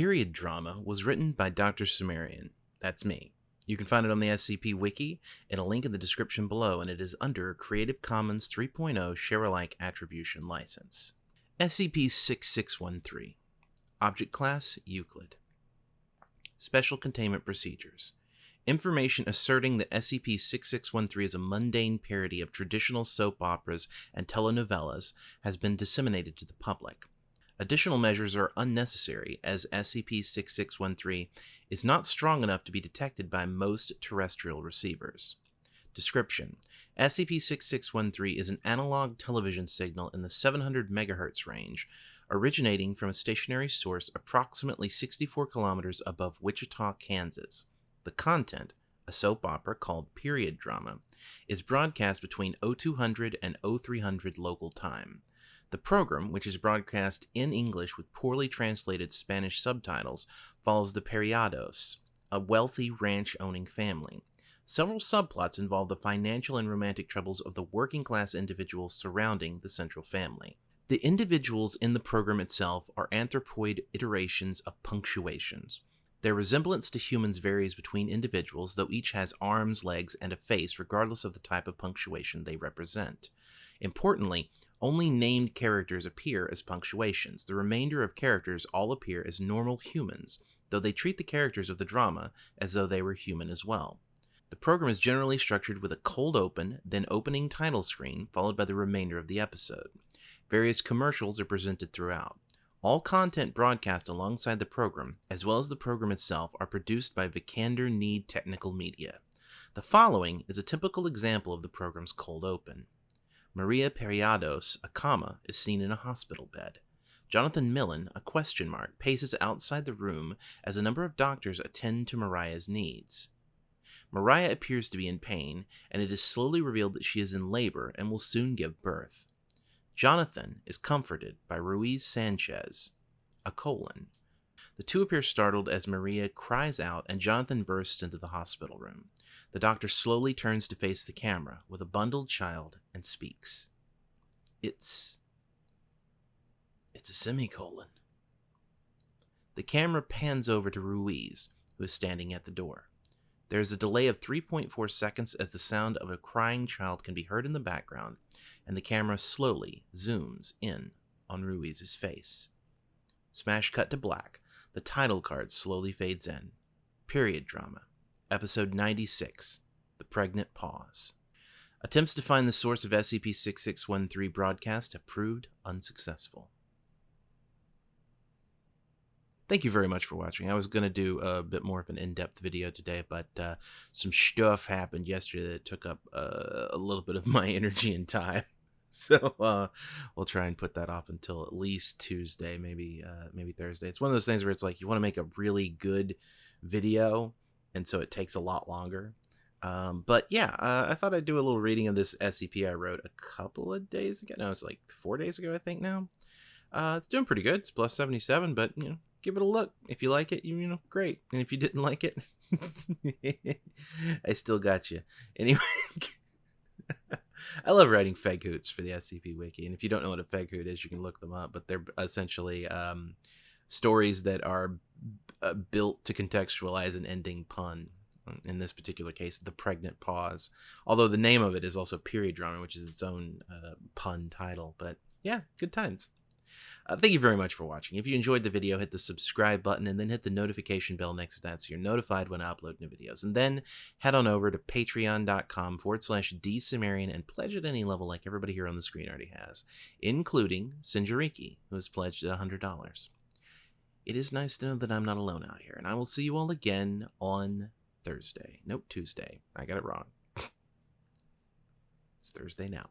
Period Drama was written by Dr. Cimmerian. That's me. You can find it on the SCP Wiki in a link in the description below, and it is under Creative Commons 3.0 Share Alike Attribution License. SCP 6613 Object Class Euclid Special Containment Procedures Information asserting that SCP 6613 is a mundane parody of traditional soap operas and telenovelas has been disseminated to the public. Additional measures are unnecessary as SCP 6613 is not strong enough to be detected by most terrestrial receivers. Description SCP 6613 is an analog television signal in the 700 MHz range, originating from a stationary source approximately 64 kilometers above Wichita, Kansas. The content, a soap opera called Period Drama, is broadcast between 0200 and 0300 local time. The program, which is broadcast in English with poorly translated Spanish subtitles, follows the Periados, a wealthy ranch owning family. Several subplots involve the financial and romantic troubles of the working class individuals surrounding the central family. The individuals in the program itself are anthropoid iterations of punctuations. Their resemblance to humans varies between individuals, though each has arms, legs, and a face, regardless of the type of punctuation they represent. Importantly, only named characters appear as punctuations. The remainder of characters all appear as normal humans, though they treat the characters of the drama as though they were human as well. The program is generally structured with a cold open, then opening title screen, followed by the remainder of the episode. Various commercials are presented throughout. All content broadcast alongside the program, as well as the program itself, are produced by Vikander Need Technical Media. The following is a typical example of the program's cold open. Maria Periados, a comma, is seen in a hospital bed. Jonathan Millen, a question mark, paces outside the room as a number of doctors attend to Mariah's needs. Mariah appears to be in pain, and it is slowly revealed that she is in labor and will soon give birth. Jonathan is comforted by Ruiz Sanchez, a colon. The two appear startled as Maria cries out and Jonathan bursts into the hospital room. The doctor slowly turns to face the camera with a bundled child and speaks. It's. It's a semicolon. The camera pans over to Ruiz, who is standing at the door. There is a delay of 3.4 seconds as the sound of a crying child can be heard in the background, and the camera slowly zooms in on Ruiz's face. Smash cut to black. The title card slowly fades in. Period drama. Episode 96 The Pregnant Pause. Attempts to find the source of SCP 6613 broadcast have proved unsuccessful. Thank you very much for watching. I was going to do a bit more of an in depth video today, but uh, some stuff happened yesterday that took up uh, a little bit of my energy and time. So uh, we'll try and put that off until at least Tuesday, maybe uh, maybe Thursday. It's one of those things where it's like you want to make a really good video, and so it takes a lot longer. Um, but yeah, uh, I thought I'd do a little reading of this SCP I wrote a couple of days ago. No, it's like four days ago, I think now. Uh, it's doing pretty good. It's plus 77, but you know, give it a look. If you like it, you, you know, great. And if you didn't like it, I still got you. Anyway, I love writing feghoots for the SCP Wiki. And if you don't know what a feghoot is, you can look them up. But they're essentially um, stories that are uh, built to contextualize an ending pun. In this particular case, the pregnant pause. Although the name of it is also period drama, which is its own uh, pun title. But yeah, good times. Uh, thank you very much for watching. If you enjoyed the video, hit the subscribe button and then hit the notification bell next to that so you're notified when I upload new videos. And then head on over to patreon.com forward slash dcimmerian and pledge at any level like everybody here on the screen already has, including Sinjariki, who has pledged at $100 it is nice to know that I'm not alone out here, and I will see you all again on Thursday. Nope, Tuesday. I got it wrong. it's Thursday now.